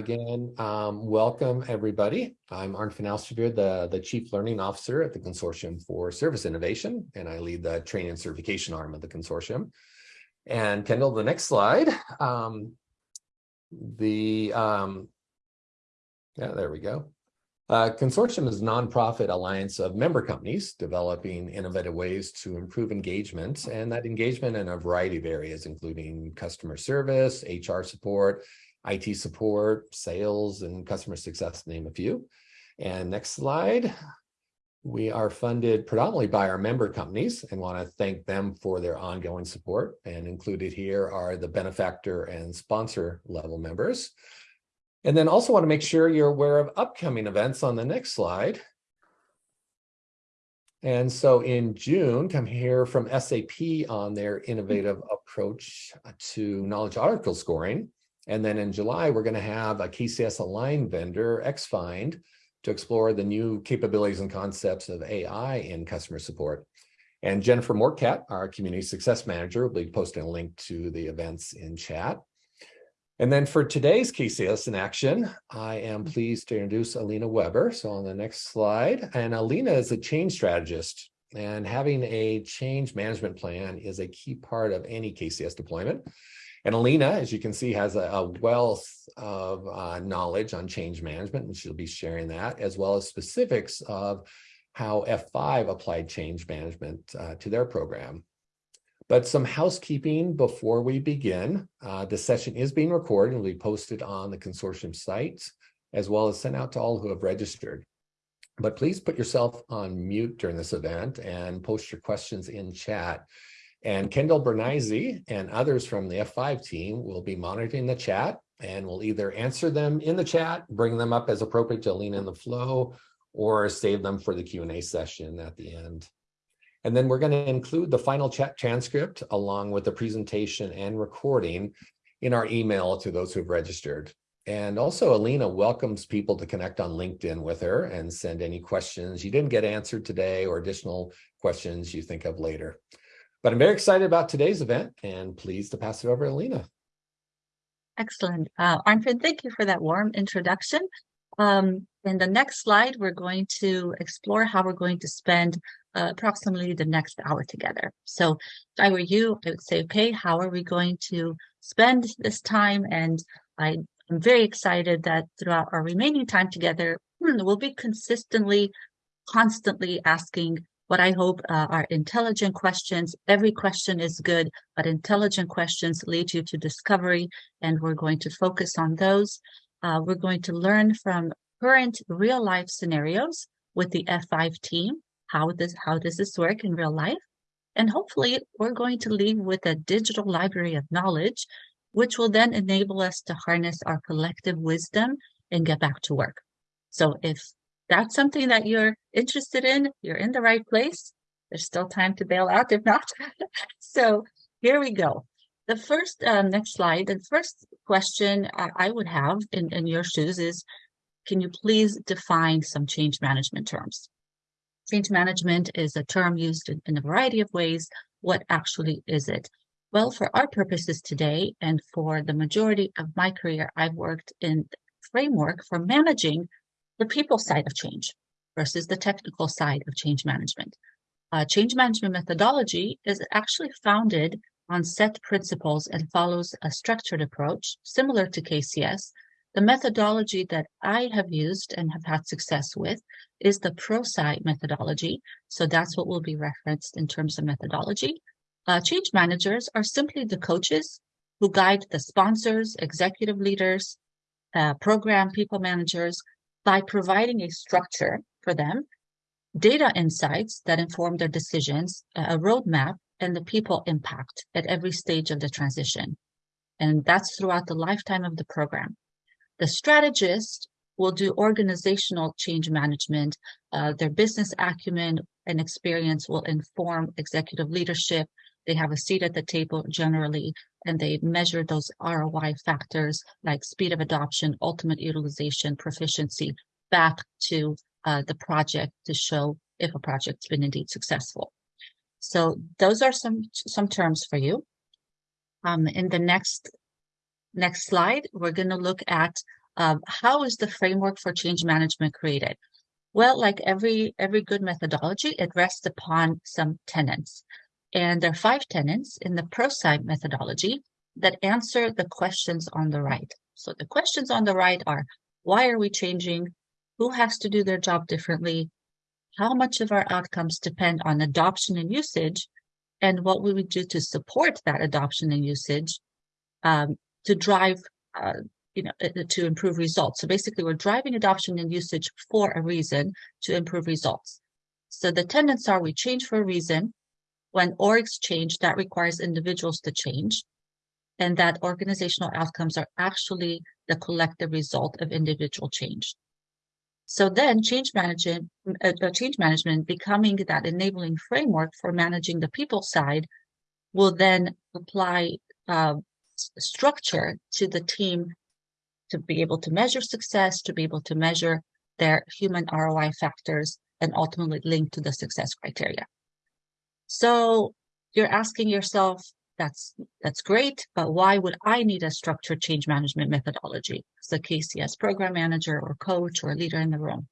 again. Um, welcome, everybody. I'm Arn van the, the Chief Learning Officer at the Consortium for Service Innovation, and I lead the training and certification arm of the consortium. And Kendall, the next slide. Um, the, um, yeah, there we go. Uh, consortium is a nonprofit alliance of member companies developing innovative ways to improve engagement, and that engagement in a variety of areas, including customer service, HR support, IT support, sales, and customer success, name a few. And next slide. We are funded predominantly by our member companies and want to thank them for their ongoing support. And included here are the benefactor and sponsor level members. And then also want to make sure you're aware of upcoming events on the next slide. And so in June, come here from SAP on their innovative approach to knowledge article scoring. And then in July, we're going to have a KCS aligned vendor, XFind, to explore the new capabilities and concepts of AI in customer support. And Jennifer Morcat, our community success manager, will be posting a link to the events in chat. And then for today's KCS in action, I am pleased to introduce Alina Weber. So on the next slide, and Alina is a change strategist and having a change management plan is a key part of any KCS deployment. And Alina, as you can see, has a, a wealth of uh, knowledge on change management, and she'll be sharing that, as well as specifics of how F5 applied change management uh, to their program. But some housekeeping before we begin. Uh, the session is being recorded and will be posted on the consortium site, as well as sent out to all who have registered. But please put yourself on mute during this event and post your questions in chat and Kendall Bernizzi and others from the F5 team will be monitoring the chat and will either answer them in the chat, bring them up as appropriate to lean in the flow, or save them for the Q&A session at the end. And then we're going to include the final chat transcript along with the presentation and recording in our email to those who've registered. And also Alina welcomes people to connect on LinkedIn with her and send any questions you didn't get answered today or additional questions you think of later. But I'm very excited about today's event and pleased to pass it over to Lena. Excellent. Uh, Arnfred, thank you for that warm introduction. Um, in the next slide, we're going to explore how we're going to spend uh, approximately the next hour together. So if I were you, I would say, okay, how are we going to spend this time? And I, I'm very excited that throughout our remaining time together, we'll be consistently, constantly asking what I hope uh, are intelligent questions. Every question is good, but intelligent questions lead you to discovery, and we're going to focus on those. Uh, we're going to learn from current real life scenarios with the F5 team. How does, how does this work in real life? And hopefully we're going to leave with a digital library of knowledge, which will then enable us to harness our collective wisdom and get back to work. So if that's something that you're interested in, you're in the right place. There's still time to bail out if not. so here we go. The first, um, next slide, the first question I would have in, in your shoes is, can you please define some change management terms? Change management is a term used in, in a variety of ways. What actually is it? Well, for our purposes today, and for the majority of my career, I've worked in framework for managing the people side of change versus the technical side of change management. Uh, change management methodology is actually founded on set principles and follows a structured approach similar to KCS. The methodology that I have used and have had success with is the ProSci methodology. So that's what will be referenced in terms of methodology. Uh, change managers are simply the coaches who guide the sponsors, executive leaders, uh, program people managers by providing a structure for them, data insights that inform their decisions, a roadmap, and the people impact at every stage of the transition. And that's throughout the lifetime of the program. The strategist will do organizational change management. Uh, their business acumen and experience will inform executive leadership. They have a seat at the table generally, and they measure those ROI factors like speed of adoption, ultimate utilization, proficiency back to uh, the project to show if a project's been indeed successful. So those are some some terms for you. Um, in the next next slide, we're going to look at Um, how is the framework for change management created? Well, like every every good methodology, it rests upon some tenets. And there are five tenets in the ProSci methodology that answer the questions on the right. So the questions on the right are, why are we changing? Who has to do their job differently? How much of our outcomes depend on adoption and usage? And what will we do to support that adoption and usage um, to drive, uh, you know, uh, to improve results? So basically, we're driving adoption and usage for a reason to improve results. So the tenets are we change for a reason. When orgs change, that requires individuals to change and that organizational outcomes are actually the collective result of individual change. So then change management, uh, uh, change management becoming that enabling framework for managing the people side will then apply uh, structure to the team to be able to measure success, to be able to measure their human ROI factors, and ultimately link to the success criteria. So you're asking yourself, that's that's great, but why would I need a structured change management methodology as a KCS program manager or coach or leader in the room?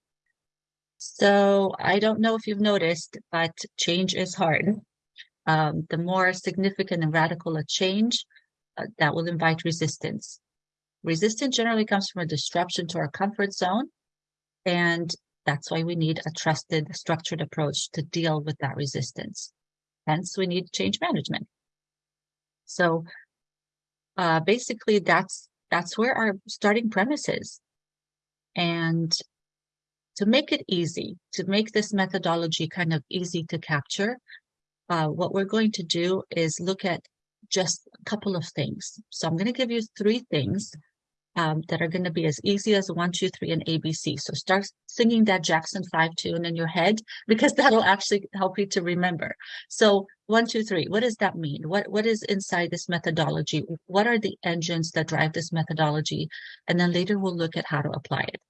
So I don't know if you've noticed, but change is hard. Um, the more significant and radical a change, uh, that will invite resistance. Resistance generally comes from a disruption to our comfort zone, and that's why we need a trusted, structured approach to deal with that resistance. Hence, we need change management. So uh, basically, that's that's where our starting premise is. And to make it easy, to make this methodology kind of easy to capture, uh, what we're going to do is look at just a couple of things. So I'm going to give you three things um, that are going to be as easy as one, two, three, and ABC. So start singing that Jackson 5 tune in your head because that'll actually help you to remember. So one, two, three, what does that mean? What What is inside this methodology? What are the engines that drive this methodology? And then later we'll look at how to apply it.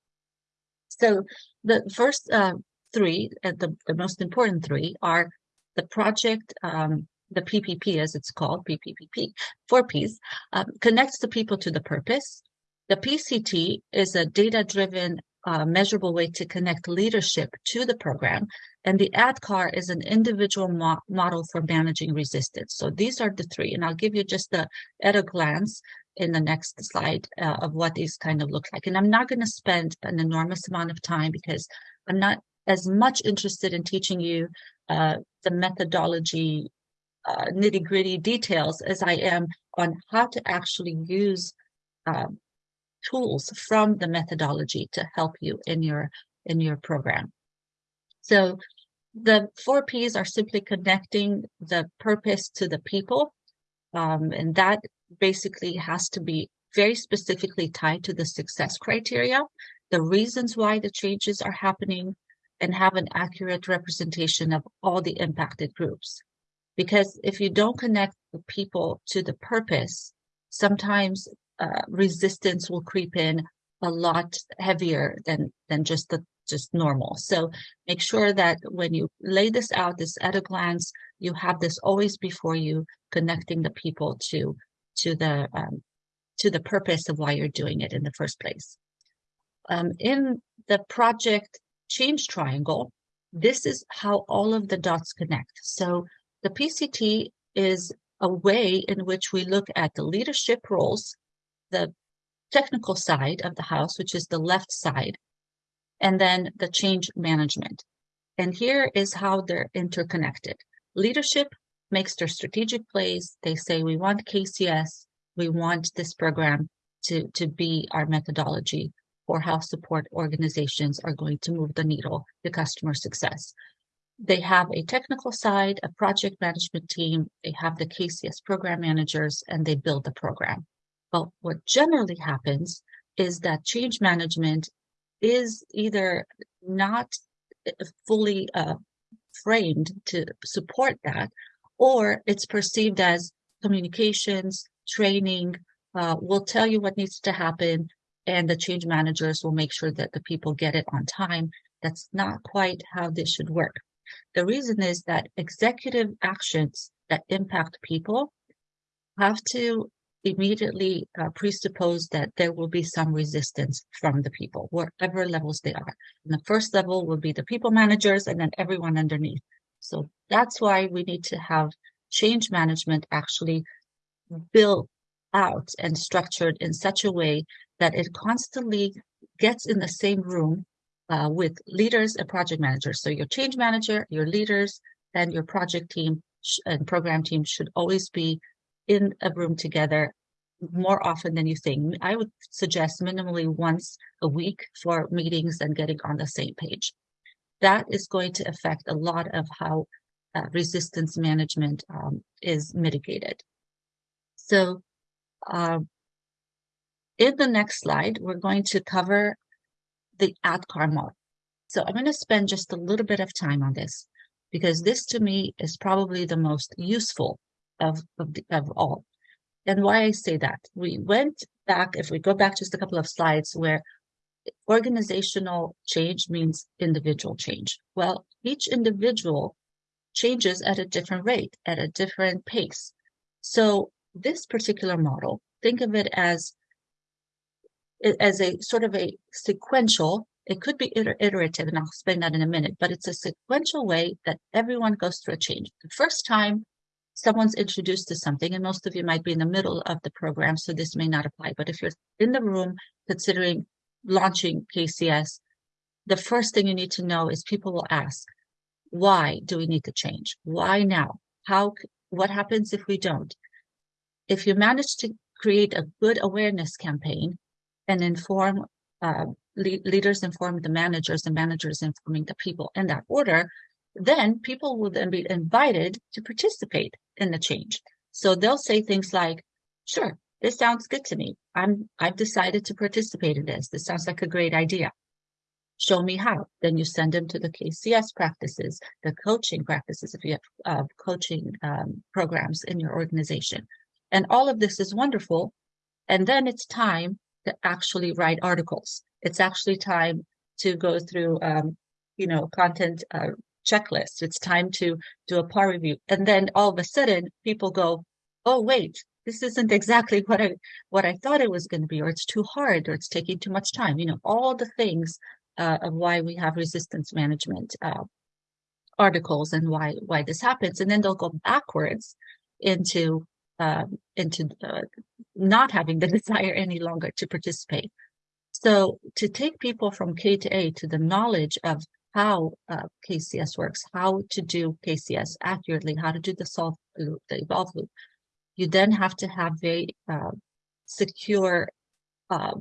So the first uh, three, uh, the, the most important three are the project, um, the PPP as it's called, PPPP, four Ps, um, connects the people to the purpose, the PCT is a data-driven uh, measurable way to connect leadership to the program. And the ADKAR is an individual mo model for managing resistance. So these are the three, and I'll give you just the, at a glance in the next slide uh, of what these kind of look like. And I'm not going to spend an enormous amount of time because I'm not as much interested in teaching you uh, the methodology uh, nitty gritty details as I am on how to actually use um, tools from the methodology to help you in your in your program. So the four P's are simply connecting the purpose to the people. Um, and that basically has to be very specifically tied to the success criteria, the reasons why the changes are happening, and have an accurate representation of all the impacted groups. Because if you don't connect the people to the purpose, sometimes uh, resistance will creep in a lot heavier than than just the just normal. So make sure that when you lay this out, this at a glance, you have this always before you, connecting the people to to the um, to the purpose of why you're doing it in the first place. Um, in the project change triangle, this is how all of the dots connect. So the PCT is a way in which we look at the leadership roles the technical side of the house, which is the left side, and then the change management. And here is how they're interconnected. Leadership makes their strategic plays. They say, we want KCS, we want this program to, to be our methodology for how support organizations are going to move the needle to customer success. They have a technical side, a project management team, they have the KCS program managers, and they build the program. But what generally happens is that change management is either not uh, fully uh, framed to support that, or it's perceived as communications, training, uh, will tell you what needs to happen, and the change managers will make sure that the people get it on time. That's not quite how this should work. The reason is that executive actions that impact people have to immediately uh, presuppose that there will be some resistance from the people, wherever levels they are. And the first level will be the people managers and then everyone underneath. So that's why we need to have change management actually built out and structured in such a way that it constantly gets in the same room uh, with leaders and project managers. So your change manager, your leaders, and your project team and program team should always be in a room together more often than you think. I would suggest minimally once a week for meetings and getting on the same page. That is going to affect a lot of how uh, resistance management um, is mitigated. So uh, in the next slide, we're going to cover the ADKAR model. So I'm going to spend just a little bit of time on this because this to me is probably the most useful of, of, the, of all. And why I say that, we went back, if we go back just a couple of slides where organizational change means individual change. Well, each individual changes at a different rate, at a different pace. So this particular model, think of it as as a sort of a sequential, it could be iterative, and I'll explain that in a minute, but it's a sequential way that everyone goes through a change. The first time someone's introduced to something, and most of you might be in the middle of the program, so this may not apply, but if you're in the room considering launching KCS, the first thing you need to know is people will ask, why do we need to change? Why now? How, what happens if we don't? If you manage to create a good awareness campaign, and inform uh, le leaders inform the managers and managers informing the people in that order, then people will then be invited to participate in the change. So they'll say things like, sure, this sounds good to me. I'm, I've decided to participate in this. This sounds like a great idea. Show me how. Then you send them to the KCS practices, the coaching practices, if you have uh, coaching um, programs in your organization. And all of this is wonderful. And then it's time to actually write articles. It's actually time to go through, um, you know, content uh, checklists. It's time to do a par review. And then all of a sudden people go, oh, wait, this isn't exactly what I, what I thought it was going to be, or it's too hard, or it's taking too much time. You know, all the things uh, of why we have resistance management uh, articles and why, why this happens. And then they'll go backwards into uh, into uh, not having the desire any longer to participate. So to take people from K to A to the knowledge of how uh, KCS works, how to do KCS accurately, how to do the solve loop, the evolve loop, you then have to have very uh, secure uh,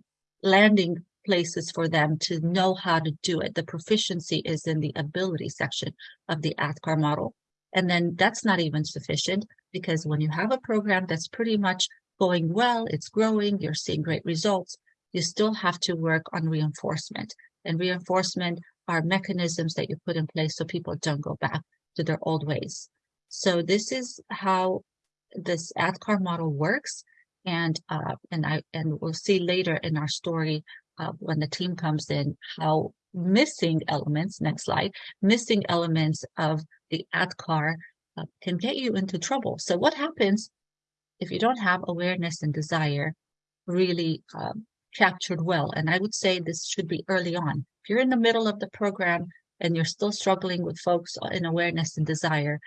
landing places for them to know how to do it. The proficiency is in the ability section of the ADKAR model. And then that's not even sufficient because when you have a program that's pretty much going well, it's growing, you're seeing great results, you still have to work on reinforcement. And reinforcement are mechanisms that you put in place so people don't go back to their old ways. So this is how this ADKAR model works. And uh, and I and we'll see later in our story uh, when the team comes in how missing elements, next slide, missing elements of the ADKAR uh, can get you into trouble. So what happens if you don't have awareness and desire really um, captured well? And I would say this should be early on. If you're in the middle of the program and you're still struggling with folks in awareness and desire,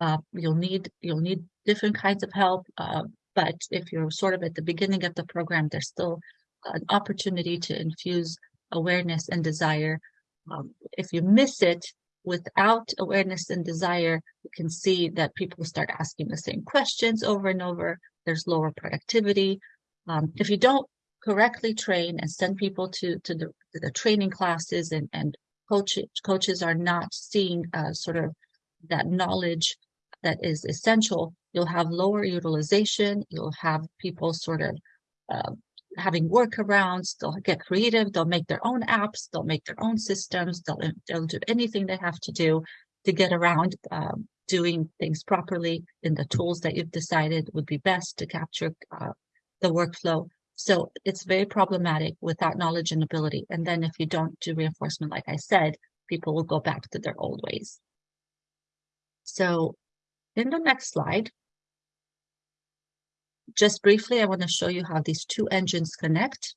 uh, you'll need you'll need different kinds of help. Uh, but if you're sort of at the beginning of the program, there's still an opportunity to infuse awareness and desire. Um, if you miss it, without awareness and desire, you can see that people start asking the same questions over and over. There's lower productivity. Um, if you don't correctly train and send people to, to, the, to the training classes and, and coach, coaches are not seeing uh, sort of that knowledge that is essential, you'll have lower utilization. You'll have people sort of uh, having workarounds. They'll get creative. They'll make their own apps. They'll make their own systems. They'll, they'll do anything they have to do to get around um, doing things properly in the tools that you've decided would be best to capture uh, the workflow. So it's very problematic without knowledge and ability. And then if you don't do reinforcement, like I said, people will go back to their old ways. So in the next slide, just briefly, I want to show you how these two engines connect.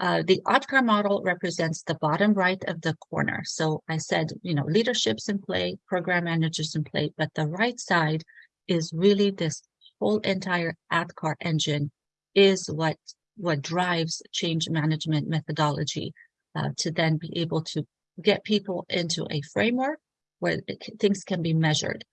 Uh, the ADKAR model represents the bottom right of the corner. So I said, you know, leadership's in play, program managers in play, but the right side is really this whole entire ADKAR engine is what what drives change management methodology uh, to then be able to get people into a framework where things can be measured.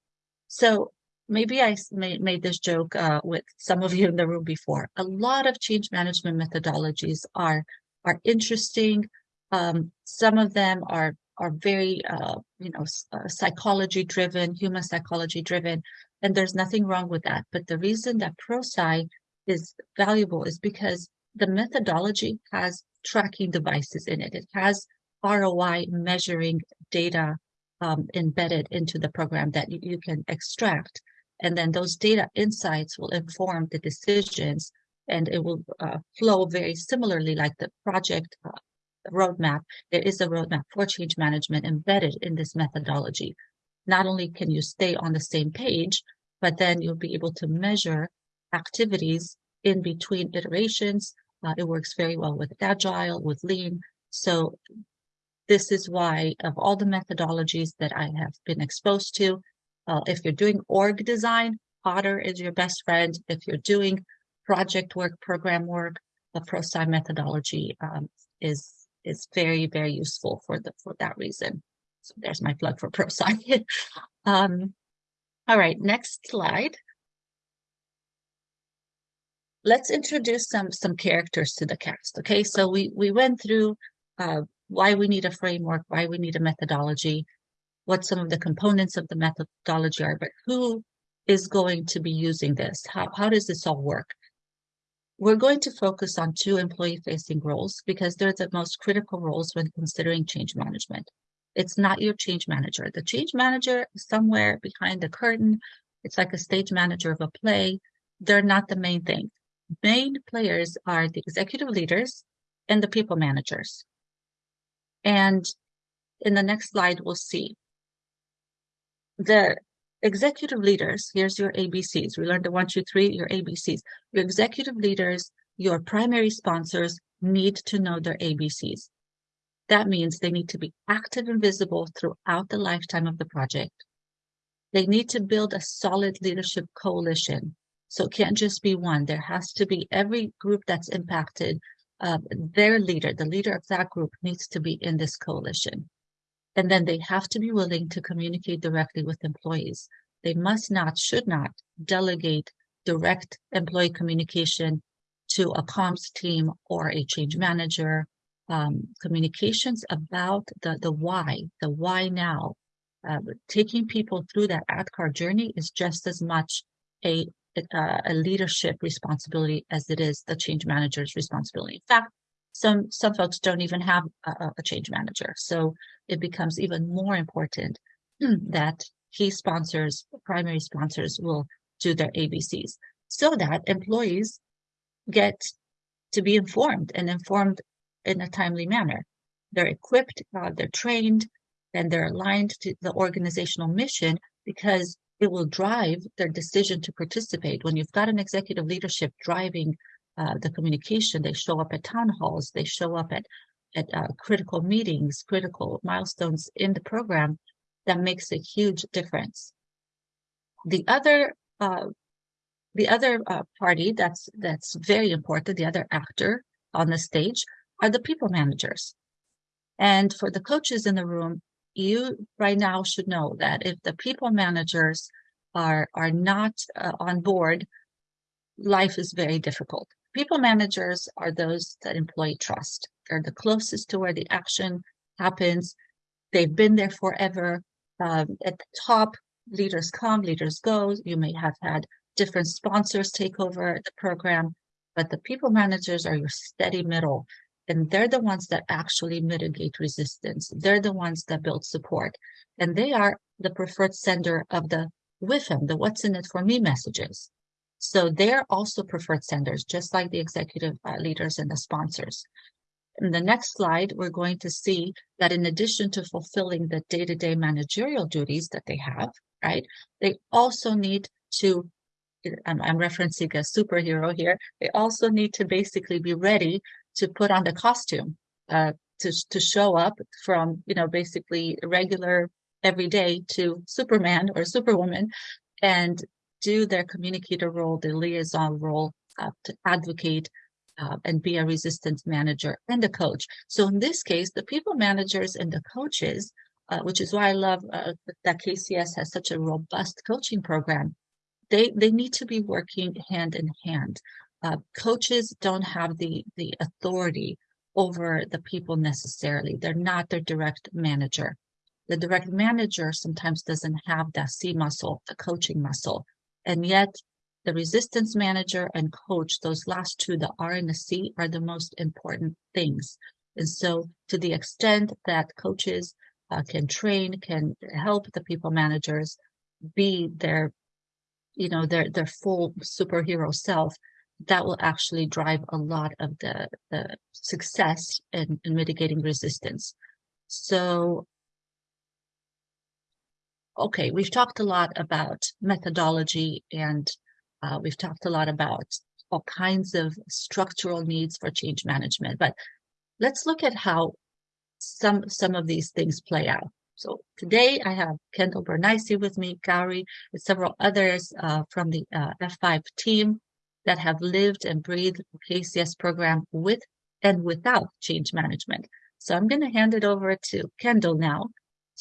So maybe I made, made this joke uh, with some of you in the room before. A lot of change management methodologies are are interesting. Um, some of them are are very uh, you know uh, psychology driven, human psychology driven, and there's nothing wrong with that. But the reason that ProSci is valuable is because the methodology has tracking devices in it. It has ROI measuring data um, embedded into the program that you, you can extract. And then those data insights will inform the decisions and it will uh, flow very similarly like the project uh, roadmap. There is a roadmap for change management embedded in this methodology. Not only can you stay on the same page, but then you'll be able to measure activities in between iterations. Uh, it works very well with Agile, with Lean. So this is why of all the methodologies that I have been exposed to, uh, if you're doing org design, Otter is your best friend. If you're doing project work, program work, the ProSci methodology um, is is very, very useful for the for that reason. So there's my plug for ProSci. um, all right, next slide. Let's introduce some some characters to the cast. Okay, so we we went through uh, why we need a framework, why we need a methodology, what some of the components of the methodology are, but who is going to be using this? How, how does this all work? We're going to focus on two employee-facing roles because they're the most critical roles when considering change management. It's not your change manager. The change manager is somewhere behind the curtain. It's like a stage manager of a play. They're not the main thing. Main players are the executive leaders and the people managers. And in the next slide, we'll see. The executive leaders, here's your ABCs. We learned the one, two, three, your ABCs. Your executive leaders, your primary sponsors need to know their ABCs. That means they need to be active and visible throughout the lifetime of the project. They need to build a solid leadership coalition. So it can't just be one. There has to be every group that's impacted. Uh, their leader, the leader of that group needs to be in this coalition. And then they have to be willing to communicate directly with employees. They must not, should not delegate direct employee communication to a comms team or a change manager um, communications about the, the why, the why now. Uh, taking people through that ADKAR journey is just as much a, a, a leadership responsibility as it is the change manager's responsibility. In fact, some some folks don't even have a, a change manager, so it becomes even more important that key sponsors, primary sponsors, will do their ABCs so that employees get to be informed and informed in a timely manner. They're equipped, uh, they're trained, and they're aligned to the organizational mission because it will drive their decision to participate. When you've got an executive leadership driving uh, the communication, they show up at town halls, they show up at at uh, critical meetings, critical milestones in the program, that makes a huge difference. The other uh, the other uh, party that's that's very important, the other actor on the stage are the people managers. And for the coaches in the room, you right now should know that if the people managers are are not uh, on board, life is very difficult. People managers are those that employee trust. They're the closest to where the action happens. They've been there forever. Um, at the top, leaders come, leaders go. You may have had different sponsors take over the program, but the people managers are your steady middle and they're the ones that actually mitigate resistance. They're the ones that build support. And they are the preferred sender of the WIFM, the what's in it for me messages. So they're also preferred senders, just like the executive uh, leaders and the sponsors. In the next slide, we're going to see that in addition to fulfilling the day-to-day -day managerial duties that they have, right, they also need to I'm, I'm referencing a superhero here. They also need to basically be ready to put on the costume, uh, to to show up from you know basically regular everyday to Superman or Superwoman, and do their communicator role, the liaison role, uh, to advocate uh, and be a resistance manager and a coach. So in this case, the people managers and the coaches, uh, which is why I love uh, that KCS has such a robust coaching program. They they need to be working hand in hand. Uh, coaches don't have the the authority over the people necessarily. They're not their direct manager. The direct manager sometimes doesn't have that C muscle, the coaching muscle, and yet the resistance manager and coach, those last two, the R and the C, are the most important things. And so, to the extent that coaches uh, can train, can help the people managers be their, you know, their their full superhero self, that will actually drive a lot of the the success in, in mitigating resistance. So okay, we've talked a lot about methodology and uh, we've talked a lot about all kinds of structural needs for change management, but let's look at how some some of these things play out. So today I have Kendall Bernaisi with me, Gary, and several others uh, from the uh, F5 team that have lived and breathed the KCS program with and without change management. So I'm going to hand it over to Kendall now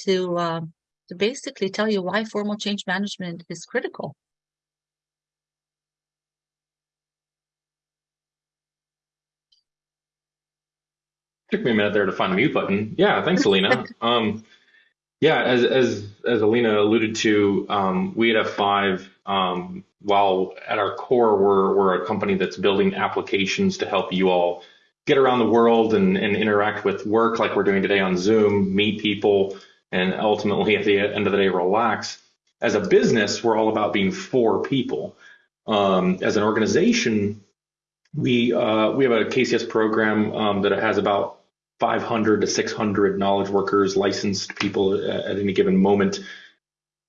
to uh, to basically tell you why formal change management is critical. Took me a minute there to find the mute button. Yeah, thanks, Alina. um, yeah, as as as Alina alluded to, um, we at F5, um, while at our core we're we're a company that's building applications to help you all get around the world and, and interact with work like we're doing today on Zoom, meet people, and ultimately at the end of the day relax. As a business, we're all about being for people. Um, as an organization, we uh, we have a KCS program um, that has about 500 to 600 knowledge workers, licensed people at, at any given moment.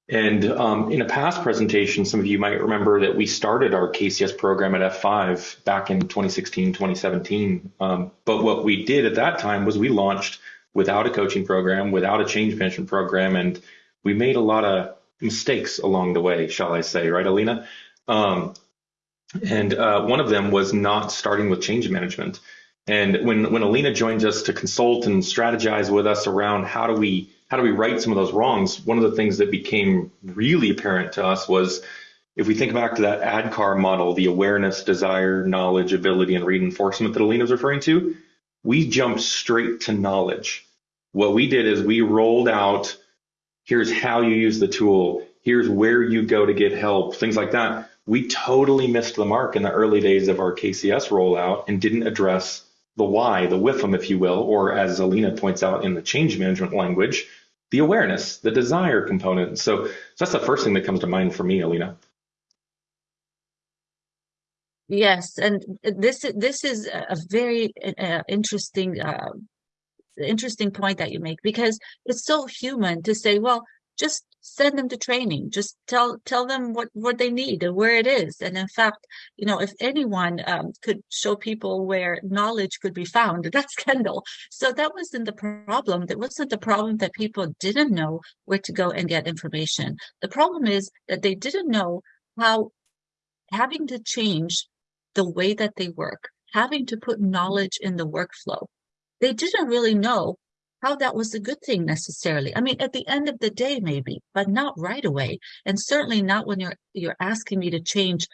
And um, in a past presentation, some of you might remember that we started our KCS program at F5 back in 2016, 2017. Um, but what we did at that time was we launched without a coaching program, without a change management program, and we made a lot of mistakes along the way, shall I say, right, Alina? Um, and uh, one of them was not starting with change management. And when when Alina joined us to consult and strategize with us around how do we how do we right some of those wrongs, one of the things that became really apparent to us was if we think back to that ADKAR model, the awareness, desire, knowledge, ability, and reinforcement that Alina was referring to, we jumped straight to knowledge. What we did is we rolled out here's how you use the tool, here's where you go to get help, things like that. We totally missed the mark in the early days of our KCS rollout and didn't address the why, the WIFM, if you will, or as Alina points out in the change management language, the awareness, the desire component. So, so that's the first thing that comes to mind for me, Alina. Yes, and this this is a very uh, interesting uh, interesting point that you make because it's so human to say, well, just send them to training. Just tell tell them what what they need and where it is. And in fact you know if anyone um, could show people where knowledge could be found that's kendall. So that wasn't the problem. That wasn't the problem that people didn't know where to go and get information. The problem is that they didn't know how having to change the way that they work having to put knowledge in the workflow. They didn't really know how that was a good thing necessarily. I mean, at the end of the day, maybe, but not right away. And certainly not when you're you're asking me to change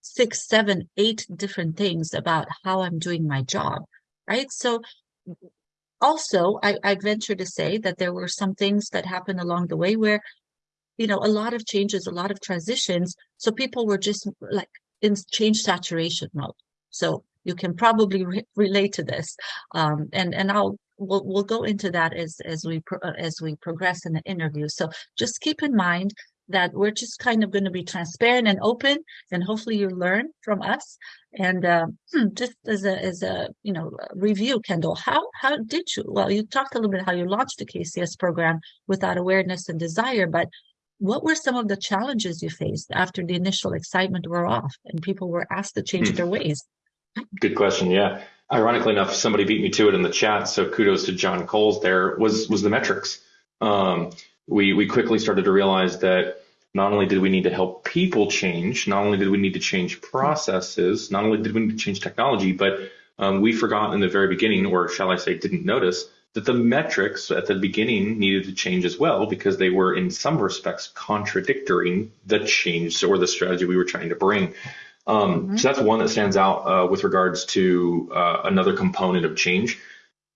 six, seven, eight different things about how I'm doing my job. Right. So also I, I venture to say that there were some things that happened along the way where, you know, a lot of changes, a lot of transitions. So people were just like in change saturation mode. So you can probably re relate to this. Um, and, and I'll we'll we'll go into that as as we pro, uh, as we progress in the interview. So just keep in mind that we're just kind of going to be transparent and open, and hopefully you learn from us. And uh, just as a as a you know review, Kendall, how how did you? Well, you talked a little bit how you launched the KCS program without awareness and desire, but what were some of the challenges you faced after the initial excitement wore off and people were asked to change Hmm. their ways? Good question. Yeah. Ironically enough, somebody beat me to it in the chat. So kudos to John Coles there was, was the metrics. Um, we, we quickly started to realize that not only did we need to help people change, not only did we need to change processes, not only did we need to change technology, but um, we forgot in the very beginning, or shall I say, didn't notice that the metrics at the beginning needed to change as well because they were in some respects contradicting the change or the strategy we were trying to bring. Um, So that's one that stands out uh, with regards to uh, another component of change.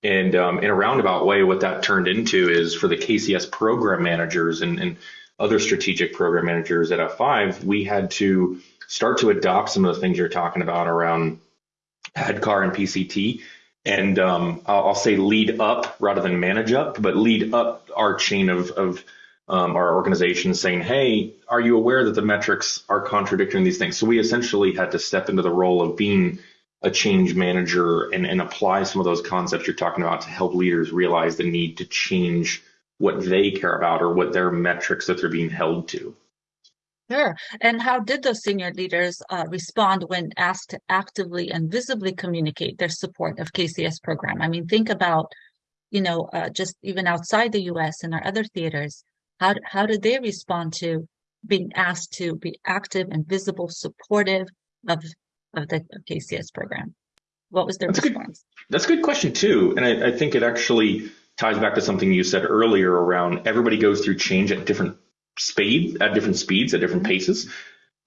And um, in a roundabout way, what that turned into is for the KCS program managers and, and other strategic program managers at F5, we had to start to adopt some of the things you're talking about around ADKAR and PCT. And um, I'll, I'll say lead up rather than manage up, but lead up our chain of, of um, our organization saying, hey, are you aware that the metrics are contradicting these things? So we essentially had to step into the role of being a change manager and, and apply some of those concepts you're talking about to help leaders realize the need to change what they care about or what their metrics that they're being held to. Sure. And how did those senior leaders uh, respond when asked to actively and visibly communicate their support of KCS program? I mean, think about, you know, uh, just even outside the U.S. and our other theaters, how how did they respond to being asked to be active and visible, supportive of of the KCS program? What was their That's a good- response? That's a good question too, and I, I think it actually ties back to something you said earlier around everybody goes through change at different speed, at different speeds, at different mm-hmm. paces.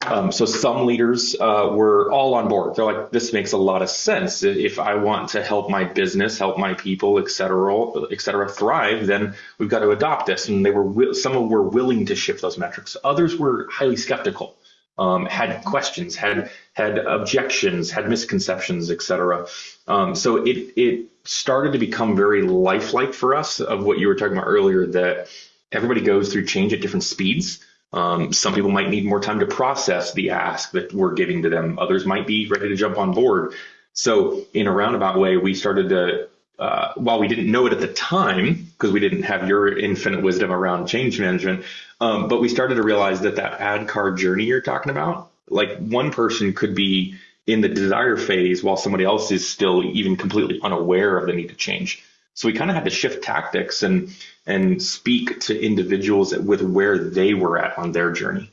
Um, so some leaders uh, were all on board. They're like, this makes a lot of sense. If I want to help my business, help my people, et cetera, et cetera, thrive, then we've got to adopt this. And they were some were willing to shift those metrics. Others were highly skeptical, um, had questions, had had objections, had misconceptions, et cetera. Um, so it it started to become very lifelike for us of what you were talking about earlier that everybody goes through change at different speeds. Um, some people might need more time to process the ask that we're giving to them. Others might be ready to jump on board. So in a roundabout way, we started to, uh, while we didn't know it at the time, because we didn't have your infinite wisdom around change management, um, but we started to realize that that ADKAR journey you're talking about, like one person could be in the desire phase while somebody else is still even completely unaware of the need to change. So we kind of had to shift tactics and and speak to individuals with where they were at on their journey.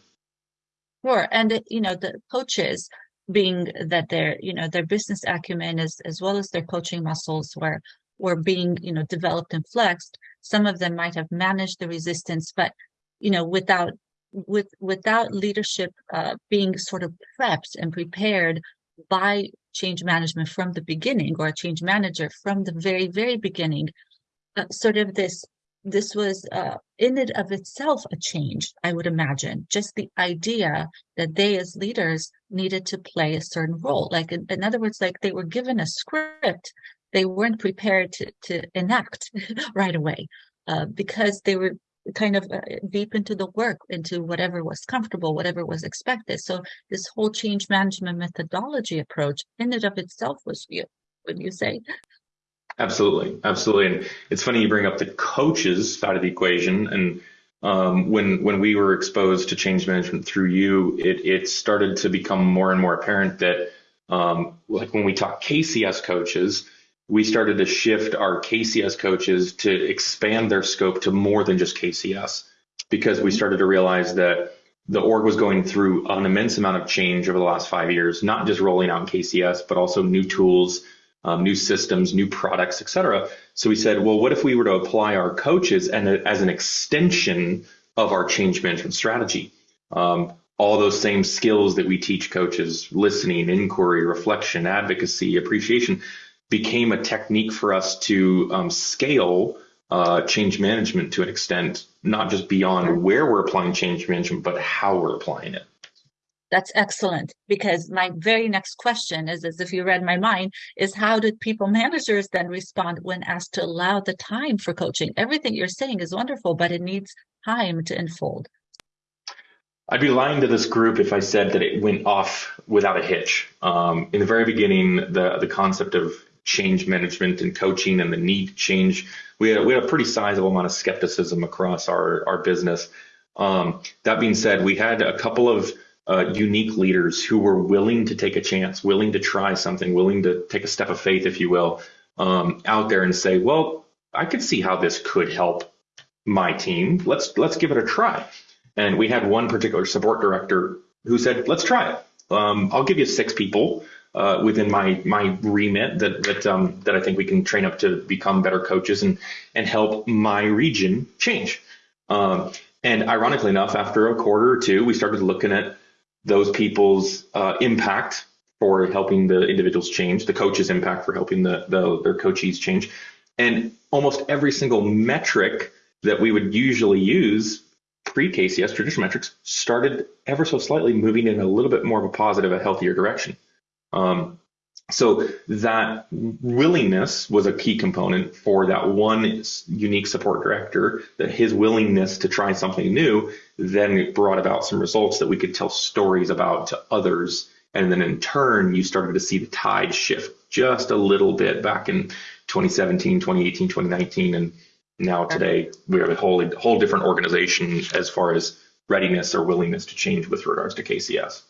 Sure. And, you know, the coaches being that their, you know, their business acumen is as well as their coaching muscles were were being, you know, developed and flexed. Some of them might have managed the resistance, but, you know, without with without leadership uh, being sort of prepped and prepared by change management from the beginning or a change manager from the very, very beginning, uh, sort of this this was uh, in and of itself a change, I would imagine. Just the idea that they as leaders needed to play a certain role. Like, in, in other words, like they were given a script, they weren't prepared to, to enact right away uh, because they were kind of uh, deep into the work, into whatever was comfortable, whatever was expected. So this whole change management methodology approach in and of itself was real, would you say? Absolutely, absolutely. And it's funny you bring up the coaches side of the equation. And um, when when we were exposed to change management through you, it it started to become more and more apparent that um, like when we talk KCS coaches, we started to shift our KCS coaches to expand their scope to more than just KCS because we started to realize that the org was going through an immense amount of change over the last five years, not just rolling out KCS, but also new tools, um, new systems, new products, et cetera. So we said, well, what if we were to apply our coaches and as an extension of our change management strategy? Um, all those same skills that we teach coaches, listening, inquiry, reflection, advocacy, appreciation, became a technique for us to um, scale uh, change management to an extent, not just beyond where we're applying change management, but how we're applying it. That's excellent because my very next question is as if you read my mind is how did people managers then respond when asked to allow the time for coaching? Everything you're saying is wonderful, but it needs time to unfold. I'd be lying to this group if I said that it went off without a hitch. Um, in the very beginning, the the concept of change management and coaching and the need to change, we had we had a pretty sizable amount of skepticism across our our business. Um, that being said, we had a couple of uh, unique leaders who were willing to take a chance, willing to try something, willing to take a step of faith, if you will, um, out there and say, well, I could see how this could help my team. Let's let's give it a try. And we had one particular support director who said, let's try it. Um, I'll give you six people uh, within my my remit that that um, that I think we can train up to become better coaches and and help my region change. Um, and ironically enough, after a quarter or two, we started looking at those people's uh, impact for helping the individuals change, the coach's impact for helping the, the their coachees change, and almost every single metric that we would usually use pre-KCS traditional metrics started ever so slightly moving in a little bit more of a positive, a healthier direction. Um, so that willingness was a key component for that one unique support director, that his willingness to try something new then brought about some results that we could tell stories about to others. And then in turn, you started to see the tide shift just a little bit back in 2017, 2018, 2019. And now today we have a whole, whole different organization as far as readiness or willingness to change with regards to KCS.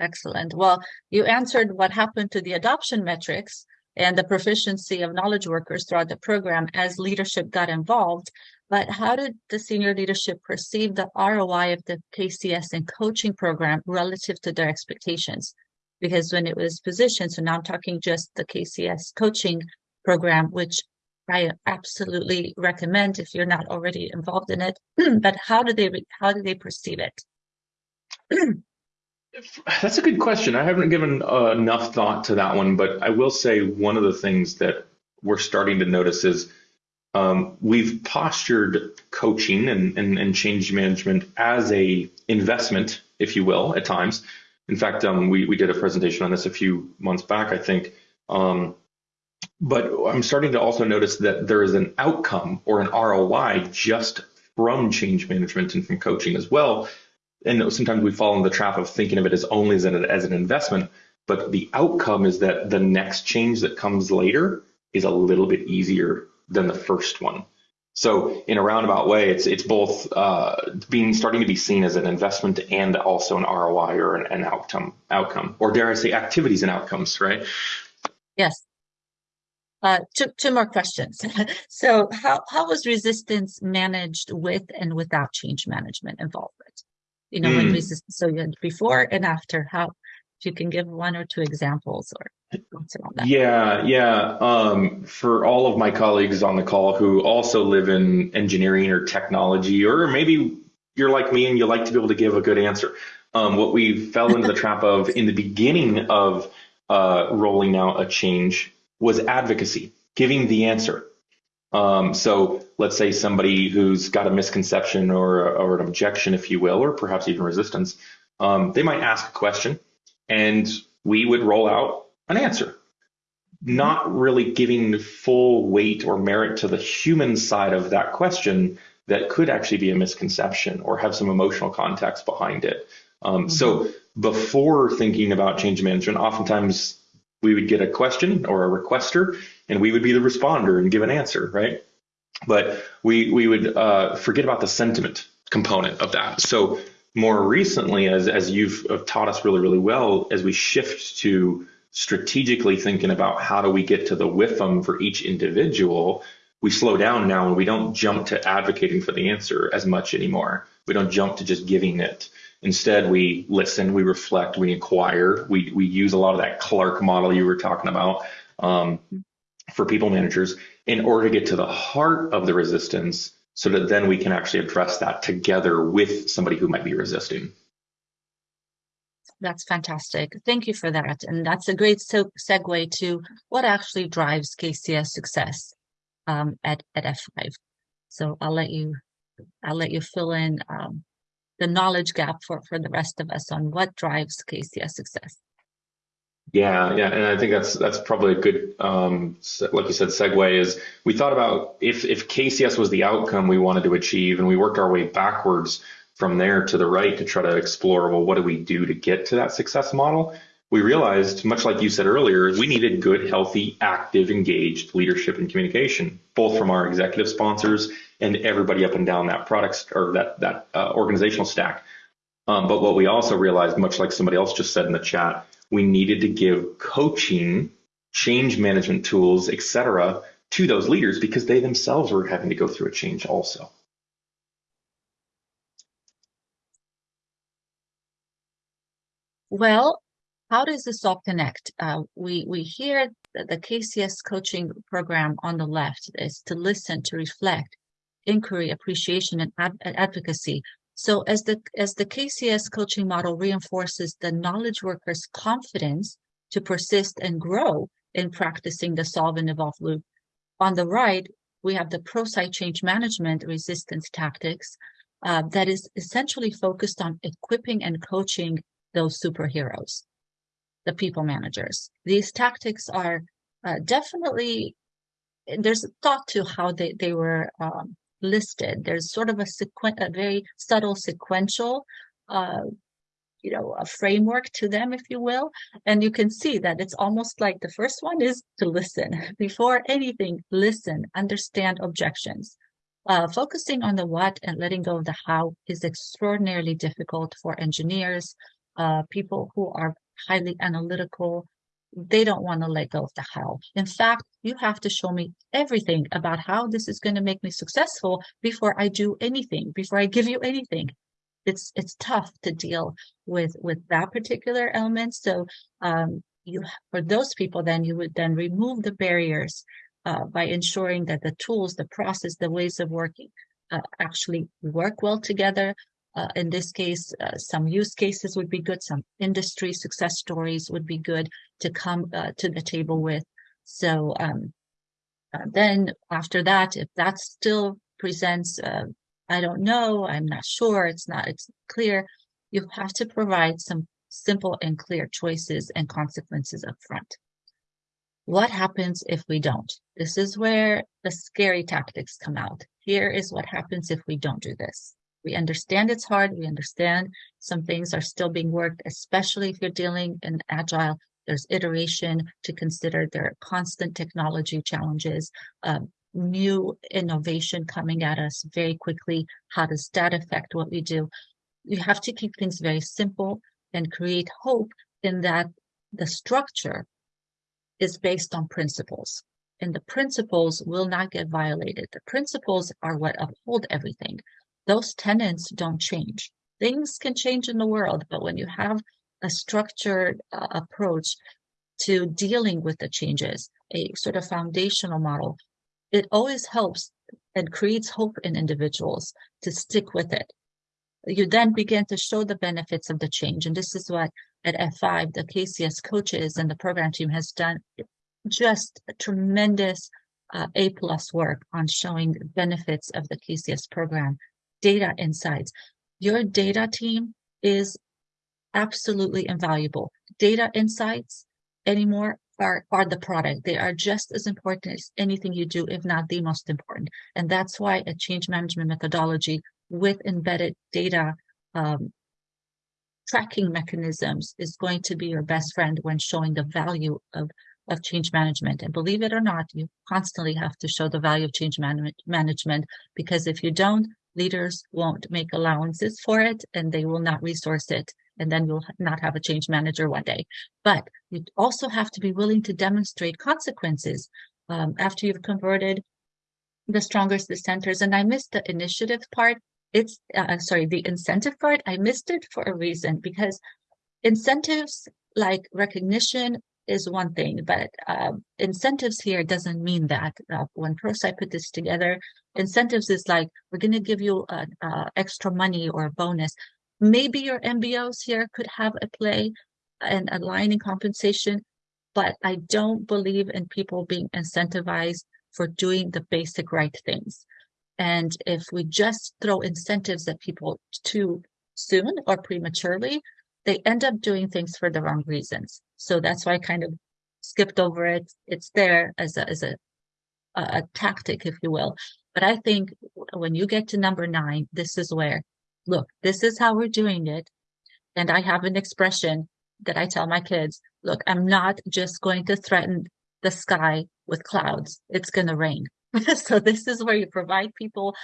Excellent. Well, you answered what happened to the adoption metrics and the proficiency of knowledge workers throughout the program as leadership got involved. But how did the senior leadership perceive the ROI of the KCS and coaching program relative to their expectations? Because when it was positioned, so now I'm talking just the KCS coaching program, which I absolutely recommend if you're not already involved in it. but how do they how do they perceive it? That's a good question. I haven't given uh, enough thought to that one, but I will say one of the things that we're starting to notice is um, we've postured coaching and, and, and, change management as a investment, if you will, at times. In fact, um, we, we did a presentation on this a few months back, I think. Um, but I'm starting to also notice that there is an outcome or an ROI just from change management and from coaching as well and sometimes we fall in the trap of thinking of it as only as an, as an investment, but the outcome is that the next change that comes later is a little bit easier than the first one. So in a roundabout way, it's it's both uh, being starting to be seen as an investment and also an ROI or an, an outcome outcome, or dare I say, activities and outcomes, right? Yes. Uh, two, two more questions. so how, how was resistance managed with and without change management involvement? You know, mm. when resistance, so you had before and after, how, if you can give one or two examples or. Yeah, yeah. Um, for all of my colleagues on the call who also live in engineering or technology, or maybe you're like me and you like to be able to give a good answer. Um, what we fell into the trap of in the beginning of uh, rolling out a change was advocacy, giving the answer. Um, so let's say somebody who's got a misconception or, or an objection, if you will, or perhaps even resistance, um, they might ask a question and we would roll out an answer, not really giving full weight or merit to the human side of that question that could actually be a misconception or have some emotional context behind it. Um, mm-hmm. So before thinking about change management, oftentimes we would get a question or a requester and we would be the responder and give an answer, right? But we we would uh, forget about the sentiment component of that. So more recently, as as you've uh, taught us really really well, as we shift to strategically thinking about how do we get to the WIFM for each individual, we slow down now and we don't jump to advocating for the answer as much anymore. We don't jump to just giving it. Instead, we listen, we reflect, we inquire, we we use a lot of that CLARC model you were talking about. Um, for people managers in order to get to the heart of the resistance so that then we can actually address that together with somebody who might be resisting. That's fantastic. Thank you for that. And that's a great segue to what actually drives KCS success um, at, at F5. So I'll let you I'll let you fill in um, the knowledge gap for, for the rest of us on what drives KCS success. Yeah, yeah, and I think that's that's probably a good, um, like you said, segue. Is we thought about if if KCS was the outcome we wanted to achieve, and we worked our way backwards from there to the right to try to explore, well, what do we do to get to that success model? we realized, much like you said earlier, we needed good, healthy, active, engaged leadership and communication, both from our executive sponsors and everybody up and down that product or that that uh, organizational stack. Um, but what we also realized, much like somebody else just said in the chat, we needed to give coaching, change management tools, etc., to those leaders because they themselves were having to go through a change also. Well, how does this all connect? Uh, we we hear the KCS coaching program on the left is to listen, to reflect, inquiry, appreciation, and ad advocacy. So as the as the KCS coaching model reinforces the knowledge worker's confidence to persist and grow in practicing the solve and evolve loop. On the right, we have the ProSci change management resistance tactics uh, that is essentially focused on equipping and coaching those superheroes, the people managers. These tactics are uh, definitely, there's a thought to how they, they were um, listed. There's sort of a, sequen- a very subtle sequential uh, you know, a framework to them, if you will. And you can see that it's almost like the first one is to listen. Before anything, listen, understand objections. Uh, focusing on the what and letting go of the how is extraordinarily difficult for engineers, uh, people who are highly analytical, they don't want to let go of the how. In fact, you have to show me everything about how this is going to make me successful before I do anything, before I give you anything. It's it's tough to deal with with that particular element. So um, you for those people, then you would then remove the barriers uh, by ensuring that the tools, the process, the ways of working uh, actually work well together, uh, in this case, uh, some use cases would be good. Some industry success stories would be good to come uh, to the table with. So um, uh, then after that, if that still presents, uh, I don't know, I'm not sure, it's not, it's clear, you have to provide some simple and clear choices and consequences up front. What happens if we don't? This is where the scary tactics come out. Here is what happens if we don't do this. We understand it's hard. We understand some things are still being worked, especially if you're dealing in agile. There's iteration to consider. There are constant technology challenges, um, new innovation coming at us very quickly. How does that affect what we do? You have to keep things very simple and create hope in that the structure is based on principles and the principles will not get violated. The principles are what uphold everything those tenets don't change. Things can change in the world, but when you have a structured uh, approach to dealing with the changes, a sort of foundational model, it always helps and creates hope in individuals to stick with it. You then begin to show the benefits of the change. And this is what at F5, the KCS coaches and the program team has done just tremendous uh, A plus work on showing benefits of the KCS program data insights. Your data team is absolutely invaluable. Data insights anymore are, are the product. They are just as important as anything you do, if not the most important. And that's why a change management methodology with embedded data um, tracking mechanisms is going to be your best friend when showing the value of, of change management. And believe it or not, you constantly have to show the value of change man management because if you don't, leaders won't make allowances for it and they will not resource it and then you'll not have a change manager one day. But you also have to be willing to demonstrate consequences um, after you've converted the strongest dissenters and i missed the initiative part. It's uh, sorry the incentive part. I missed it for a reason because incentives like recognition is one thing, but uh, incentives here doesn't mean that. Uh, when ProSci put this together, incentives is like, we're going to give you uh, extra money or a bonus. Maybe your MBOs here could have a play and aligning compensation, but I don't believe in people being incentivized for doing the basic right things. And if we just throw incentives at people too soon or prematurely, they end up doing things for the wrong reasons. So that's why I kind of skipped over it. It's there as a, as a, a tactic, if you will. But I think when you get to number nine, this is where, look, this is how we're doing it. And I have an expression that I tell my kids, look, I'm not just going to threaten the sky with clouds. It's going to rain. so this is where you provide people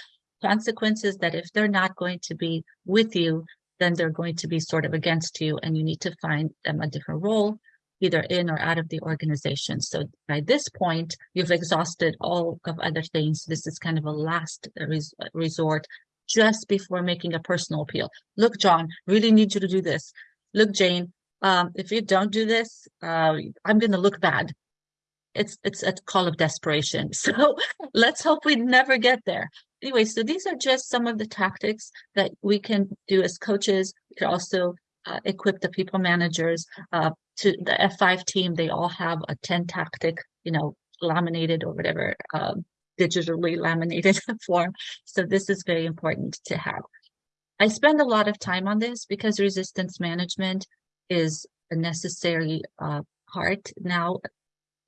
consequences that if they're not going to be with you, then they're going to be sort of against you and you need to find them a different role either in or out of the organization. So by this point, you've exhausted all of other things. This is kind of a last res resort just before making a personal appeal. Look, John, really need you to do this. Look, Jane, um, if you don't do this, uh, I'm going to look bad. It's it's a call of desperation. So let's hope we never get there. Anyway, so these are just some of the tactics that we can do as coaches. We can also uh, equip the people managers uh, to the F5 team. They all have a 10 tactic, you know, laminated or whatever, um, digitally laminated form. So this is very important to have. I spend a lot of time on this because resistance management is a necessary uh, part. Now,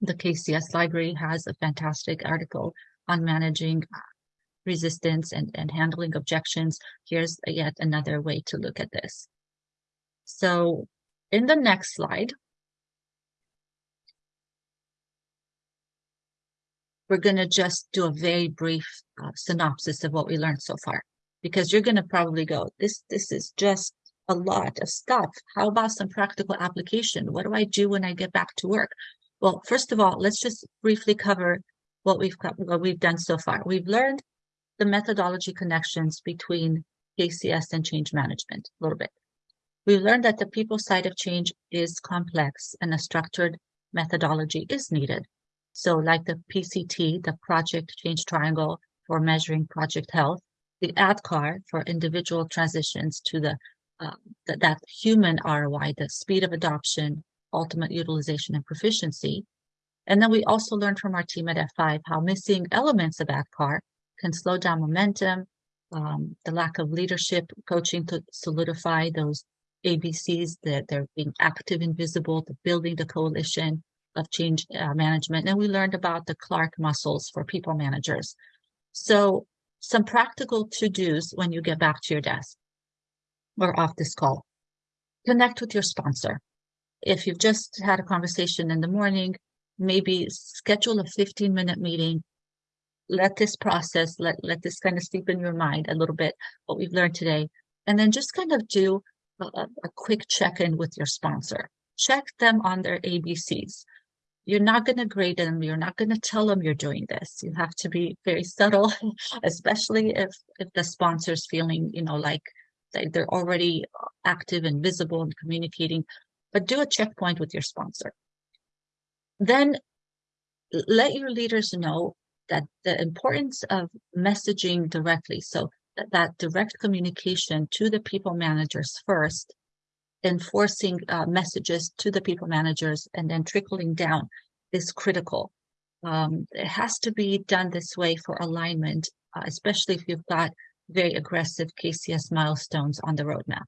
the KCS library has a fantastic article on managing resistance and, and handling objections. Here's yet another way to look at this. So in the next slide, we're going to just do a very brief uh, synopsis of what we learned so far, because you're going to probably go, this, this is just a lot of stuff. How about some practical application? What do I do when I get back to work? Well, first of all, let's just briefly cover what we've what we've done so far. We've learned the methodology connections between KCS and change management a little bit. We learned that the people side of change is complex and a structured methodology is needed. So like the PCT, the Project Change Triangle for measuring project health, the ADKAR for individual transitions to the, uh, that human ROI, the speed of adoption, ultimate utilization and proficiency. And then we also learned from our team at F5 how missing elements of ADKAR can slow down momentum, um, the lack of leadership coaching to solidify those ABCs, that they're being active and visible, the building the coalition of change uh, management. And we learned about the CLARC muscles for people managers. So some practical to-dos when you get back to your desk or off this call. Connect with your sponsor. If you've just had a conversation in the morning, maybe schedule a 15 minute meeting. Let this process, let, let this kind of sleep in your mind a little bit, what we've learned today. And then just kind of do a, a quick check-in with your sponsor. Check them on their ABCs. You're not going to grade them. You're not going to tell them you're doing this. You have to be very subtle, especially if if the sponsor's feeling, you know, like they're already active and visible and communicating. But do a checkpoint with your sponsor. Then let your leaders know that the importance of messaging directly. So that direct communication to the people managers first, enforcing uh, messages to the people managers, and then trickling down is critical. Um, it has to be done this way for alignment, uh, especially if you've got very aggressive KCS milestones on the roadmap.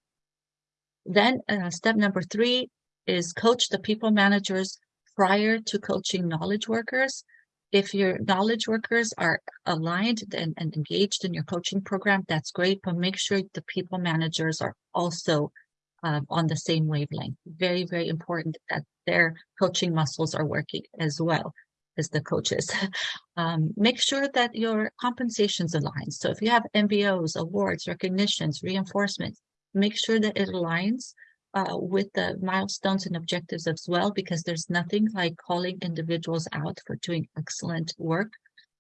Then uh, step number three is coach the people managers prior to coaching knowledge workers if your knowledge workers are aligned and, and, engaged in your coaching program, that's great, but make sure the people managers are also uh, on the same wavelength. Very, very important that their coaching muscles are working as well as the coaches. um, make sure that your compensations align. So if you have MBOs, awards, recognitions, reinforcements, make sure that it aligns uh, with the milestones and objectives as well, because there's nothing like calling individuals out for doing excellent work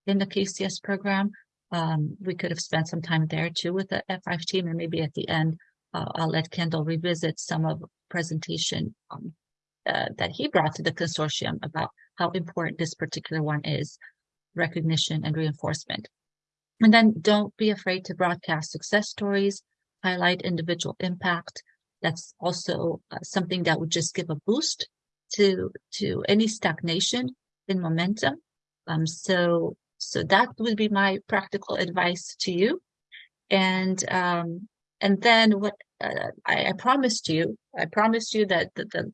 in the KCS program. Um, we could have spent some time there too with the F5 team, and maybe at the end, uh, I'll let Kendall revisit some of presentation um, uh, that he brought to the consortium about how important this particular one is, recognition and reinforcement. And then don't be afraid to broadcast success stories, highlight individual impact, that's also uh, something that would just give a boost to to any stagnation in momentum. Um, so so that would be my practical advice to you. And um, and then what uh, I, I, promised you, I promised you that the, the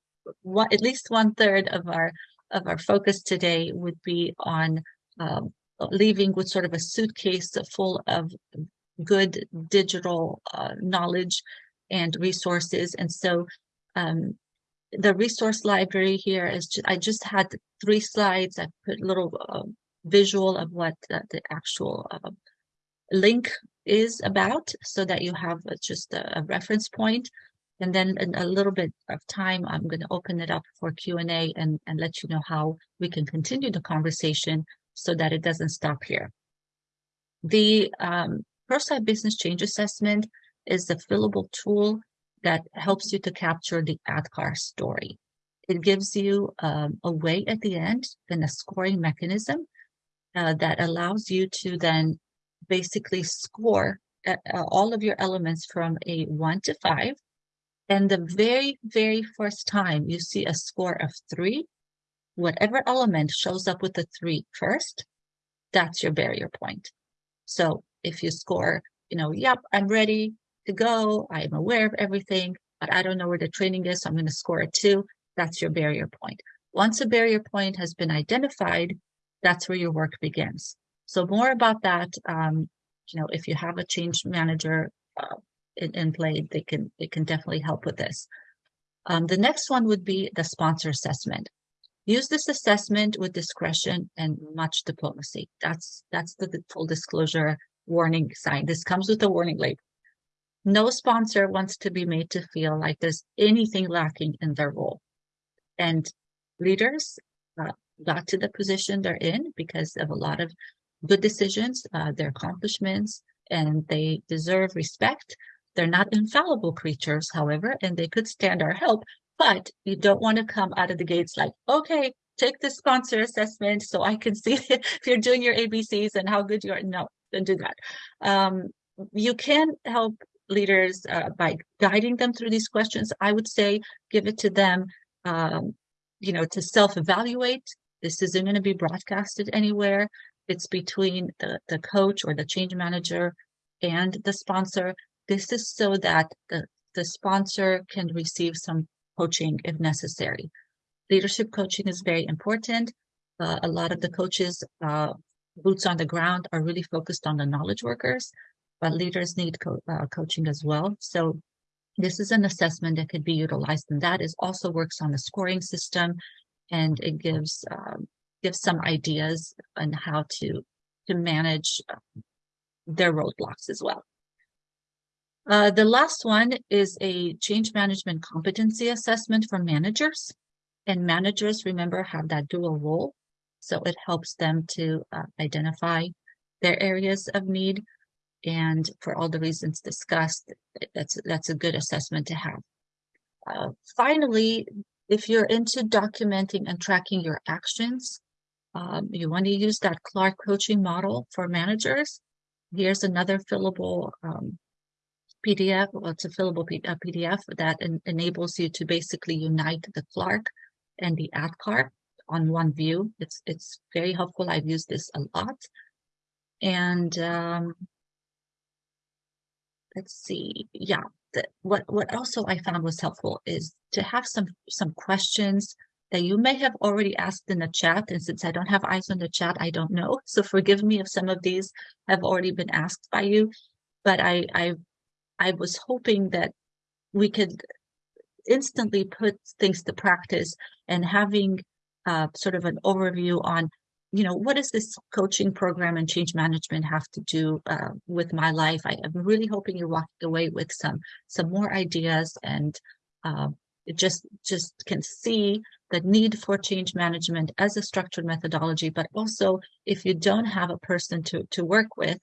at least one third of our of our focus today would be on um, leaving with sort of a suitcase full of good digital uh, knowledge and resources. And so um, the resource library here is, I just had three slides. I put a little uh, visual of what the, the actual uh, link is about so that you have uh, just a, a reference point. And then in a little bit of time, I'm going to open it up for Q&A and, and let you know how we can continue the conversation so that it doesn't stop here. The um, ProSci Business Change Assessment is a fillable tool that helps you to capture the ADKAR story. It gives you um, a way at the end and a scoring mechanism uh, that allows you to then basically score uh, uh, all of your elements from a one to five. And the very, very first time you see a score of three, whatever element shows up with a three first, that's your barrier point. So if you score, you know, yep, I'm ready to go. I'm aware of everything, but I don't know where the training is. So I'm going to score a two. That's your barrier point. Once a barrier point has been identified, that's where your work begins. So more about that, um, you know, if you have a change manager uh, in, in play, they can they can definitely help with this. Um, the next one would be the sponsor assessment. Use this assessment with discretion and much diplomacy. That's that's the, the full disclosure warning sign. This comes with a warning label. No sponsor wants to be made to feel like there's anything lacking in their role. And leaders uh, got to the position they're in because of a lot of good decisions, uh, their accomplishments, and they deserve respect. They're not infallible creatures, however, and they could stand our help, but you don't want to come out of the gates like, okay, take the sponsor assessment so I can see if you're doing your ABCs and how good you are. No, don't do that. Um, you can help leaders uh, by guiding them through these questions. I would say give it to them, um, you know, to self-evaluate. This isn't going to be broadcasted anywhere. It's between the, the coach or the change manager and the sponsor. This is so that the, the sponsor can receive some coaching if necessary. Leadership coaching is very important. Uh, a lot of the coaches, uh, boots on the ground, are really focused on the knowledge workers, but leaders need co uh, coaching as well. So this is an assessment that could be utilized, and that is also works on the scoring system, and it gives um, gives some ideas on how to to manage uh, their roadblocks as well. Uh, the last one is a change management competency assessment for managers. And managers, remember, have that dual role. So it helps them to uh, identify their areas of need. And for all the reasons discussed, that's, that's a good assessment to have. Uh, finally, if you're into documenting and tracking your actions, um, you want to use that CLARC coaching model for managers. Here's another fillable um, PDF, well, it's a fillable PDF that en enables you to basically unite the CLARC and the ADKAR on one view. It's it's very helpful. I've used this a lot. And um, let's see, yeah. The, what what also I found was helpful is to have some some questions that you may have already asked in the chat. And since I don't have eyes on the chat, I don't know. So forgive me if some of these have already been asked by you. But I I I was hoping that we could instantly put things to practice and having uh, sort of an overview on, you know, what does this coaching program and change management have to do uh, with my life? I am really hoping you're walking away with some some more ideas and uh, just just can see the need for change management as a structured methodology. But also, if you don't have a person to to work with,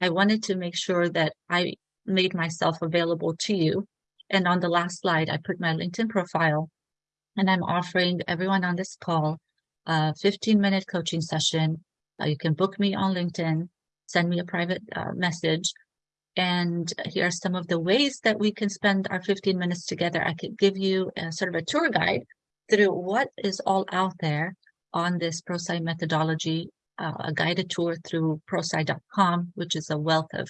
I wanted to make sure that I made myself available to you. And on the last slide, I put my LinkedIn profile and I'm offering everyone on this call a 15 minute coaching session. Uh, you can book me on LinkedIn, send me a private uh, message. And here are some of the ways that we can spend our 15 minutes together. I could give you a, sort of a tour guide through what is all out there on this ProSci methodology, uh, a guided tour through prosci.com, which is a wealth of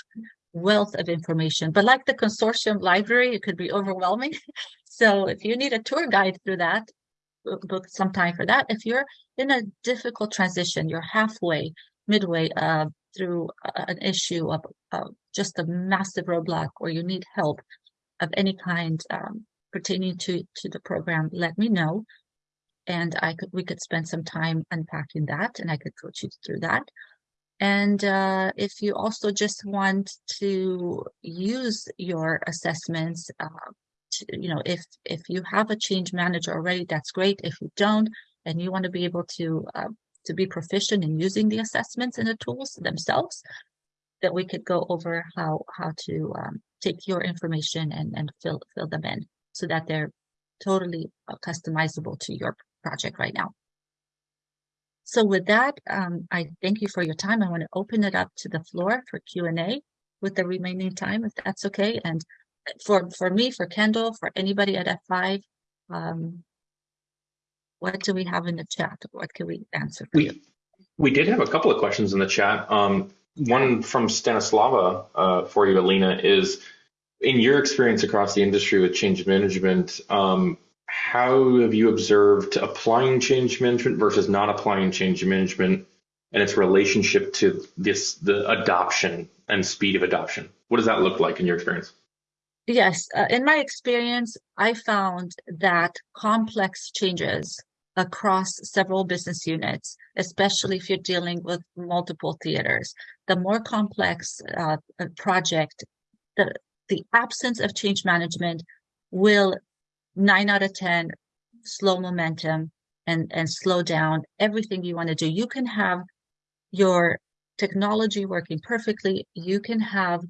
wealth of information. But like the consortium library, it could be overwhelming. so if you need a tour guide through that, book some time for that. If you're in a difficult transition, you're halfway, midway uh, through an issue of, of, just a massive roadblock or you need help of any kind, um, pertaining to to the program, let me know, and I could we could spend some time unpacking that, and I could coach you through that. And uh, if you also just want to use your assessments, uh, to, you know, if if you have a change manager already, that's great. If you don't, and you want to be able to uh, to be proficient in using the assessments and the tools themselves, that we could go over how how to um, take your information and and fill fill them in so that they're totally uh, customizable to your project right now. So with that, um, I thank you for your time. I want to open it up to the floor for Q&A with the remaining time, if that's okay. And for, for me, for Kendall, for anybody at F5, um, what do we have in the chat? What can we answer for you? We we did have a couple of questions in the chat. Um, one from Stanislava uh, for you, Alina, is in your experience across the industry with change management, um, how have you observed applying change management versus not applying change management and its relationship to this the adoption and speed of adoption? What does that look like in your experience? Yes, uh, in my experience, I found that complex changes across several business units, especially if you're dealing with multiple theaters, the more complex uh, project, the the absence of change management will nine out of 10 slow momentum and, and slow down everything you want to do. You can have your technology working perfectly. You can have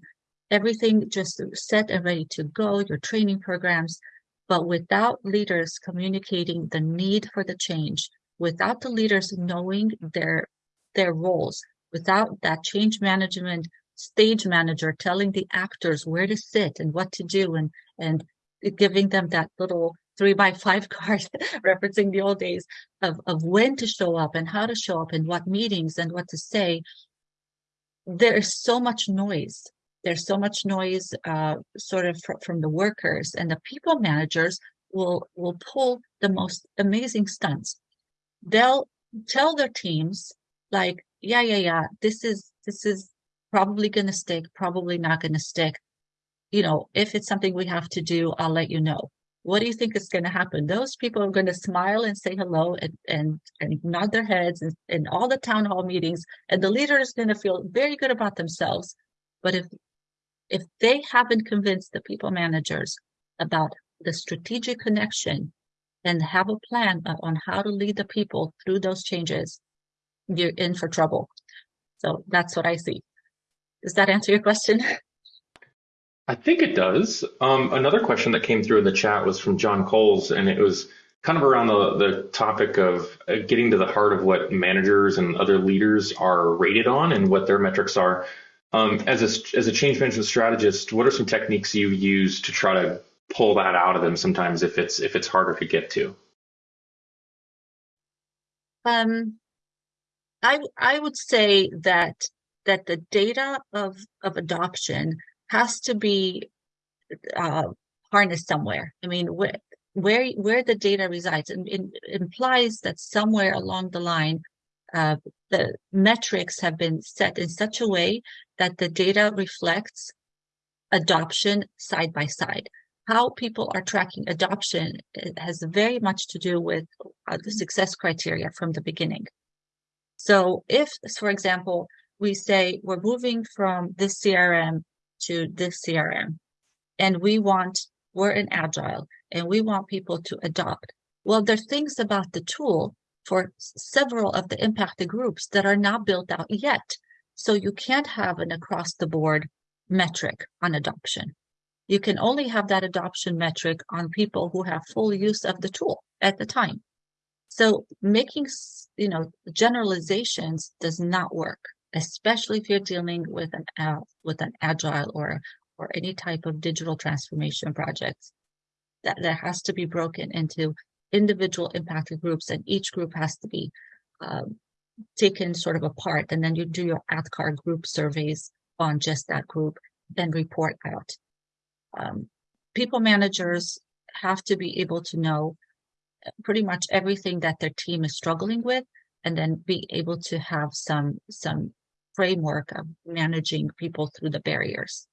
everything just set and ready to go, your training programs, but without leaders communicating the need for the change, without the leaders knowing their their roles, without that change management stage manager telling the actors where to sit and what to do and and giving them that little three by five card referencing the old days of, of when to show up and how to show up and what meetings and what to say. There's so much noise there's so much noise uh, sort of fr- from the workers and the people managers will will pull the most amazing stunts they'll tell their teams like yeah yeah yeah this is this is probably going to stick, probably not going to stick. You know, if it's something we have to do, I'll let you know. What do you think is going to happen? Those people are going to smile and say hello and and, and nod their heads in, all the town hall meetings, and the leader is going to feel very good about themselves. But if if they haven't convinced the people managers about the strategic connection and have a plan on how to lead the people through those changes, you're in for trouble. So that's what I see. Does that answer your question? I think it does. Um, another question that came through in the chat was from John Coles, and it was kind of around the, the topic of uh, getting to the heart of what managers and other leaders are rated on and what their metrics are. Um, as a as a change management strategist, what are some techniques you use to try to pull that out of them sometimes if it's if it's harder to get to? Um, I I would say that that the data of, of adoption has to be uh, harnessed somewhere. I mean, where where where the data resides and it implies that somewhere along the line, uh, the metrics have been set in such a way that the data reflects adoption side by side. How people are tracking adoption has very much to do with uh, the success criteria from the beginning. So if, for example, we say we're moving from this CRM to this CRM and we want, we're in agile and we want people to adopt. Well, there's things about the tool for several of the impacted groups that are not built out yet. So you can't have an across the board metric on adoption. You can only have that adoption metric on people who have full use of the tool at the time. So making, you know, generalizations does not work especially if you're dealing with an uh, with an agile or or any type of digital transformation project. that that has to be broken into individual impacted groups and each group has to be um, taken sort of apart and then you do your ADKAR group surveys on just that group then report out um, people managers have to be able to know pretty much everything that their team is struggling with and then be able to have some some framework of managing people through the barriers.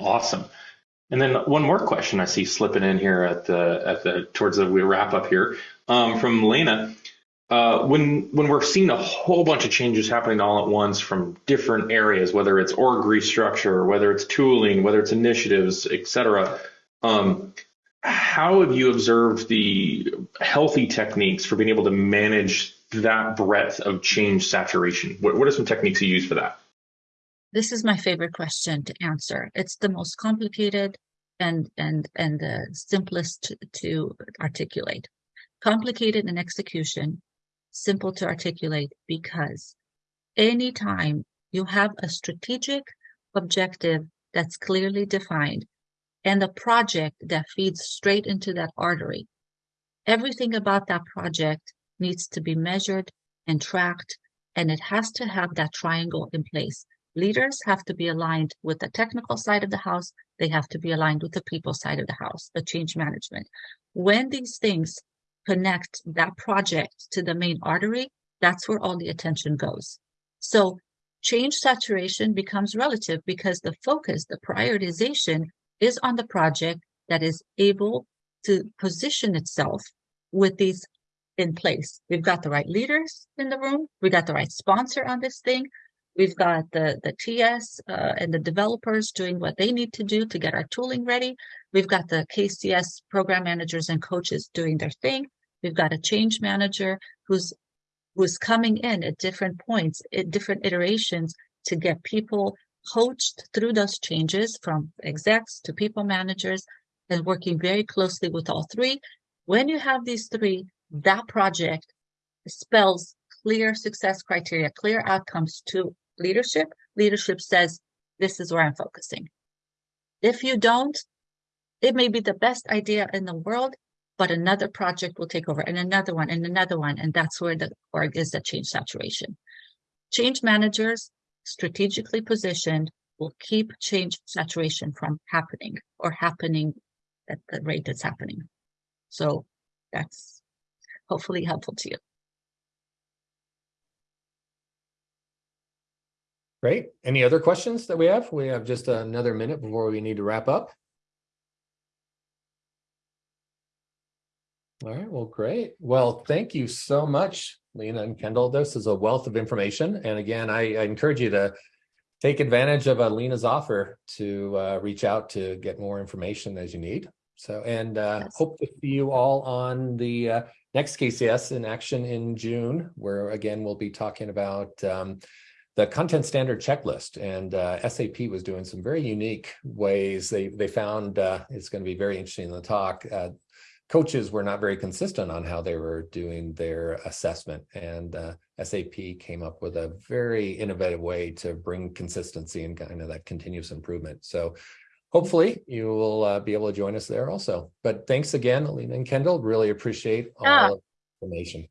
Awesome. And then one more question I see slipping in here at the at the towards the we wrap up here um, from Lena. Uh, when when we're seeing a whole bunch of changes happening all at once from different areas, whether it's org restructure, whether it's tooling, whether it's initiatives, et cetera, um, how have you observed the healthy techniques for being able to manage that breadth of change saturation? What, what are some techniques you use for that? This is my favorite question to answer. It's the most complicated and and and the simplest to, articulate. Complicated in execution, simple to articulate because anytime you have a strategic objective that's clearly defined and a project that feeds straight into that artery, everything about that project needs to be measured and tracked, and it has to have that triangle in place. Leaders have to be aligned with the technical side of the house. They have to be aligned with the people side of the house, the change management. When these things connect that project to the main artery, that's where all the attention goes. So change saturation becomes relative because the focus, the prioritization is on the project that is able to position itself with these in place. We've got the right leaders in the room. We got the right sponsor on this thing. We've got the, the TS uh, and the developers doing what they need to do to get our tooling ready. We've got the KCS program managers and coaches doing their thing. We've got a change manager who's who's coming in at different points, at different iterations to get people coached through those changes from execs to people managers and working very closely with all three. When you have these three, that project spells clear success criteria, clear outcomes to leadership. Leadership says, this is where I'm focusing. If you don't, it may be the best idea in the world, but another project will take over and another one and another one. And that's where the org is at change saturation. Change managers strategically positioned will keep change saturation from happening or happening at the rate it's happening. So that's hopefully helpful to you. Great. Any other questions that we have? We have just another minute before we need to wrap up. All right, well, great. Well, thank you so much, Lena and Kendall. This is a wealth of information. And again, I, I encourage you to take advantage of uh, Lena's offer to uh, reach out to get more information as you need. So, and uh, Yes. hope to see you all on the uh, next KCS in action in June, where again, we'll be talking about um, the content standard checklist and uh, SAP was doing some very unique ways. They, they found uh, it's going to be very interesting in the talk. Uh, coaches were not very consistent on how they were doing their assessment and uh, SAP came up with a very innovative way to bring consistency and kind of that continuous improvement. So hopefully you will uh, be able to join us there also. But thanks again, Alina and Kendall. Really appreciate all Yeah. the information.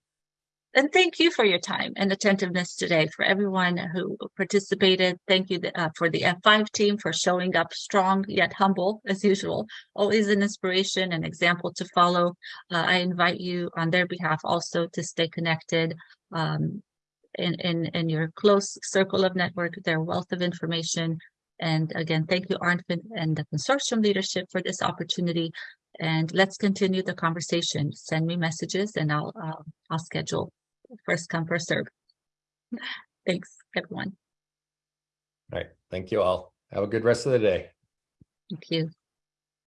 And thank you for your time and attentiveness today for everyone who participated. Thank you uh, for the F5 team for showing up strong yet humble as usual. Always an inspiration and example to follow. Uh, I invite you on their behalf also to stay connected um, in, in, in your close circle of network, their wealth of information. And again, thank you, Arnfinn and the consortium leadership for this opportunity. And let's continue the conversation. Send me messages and I'll, uh, I'll schedule first come, first serve. Thanks, everyone. All right. Thank you all. Have a good rest of the day. Thank you.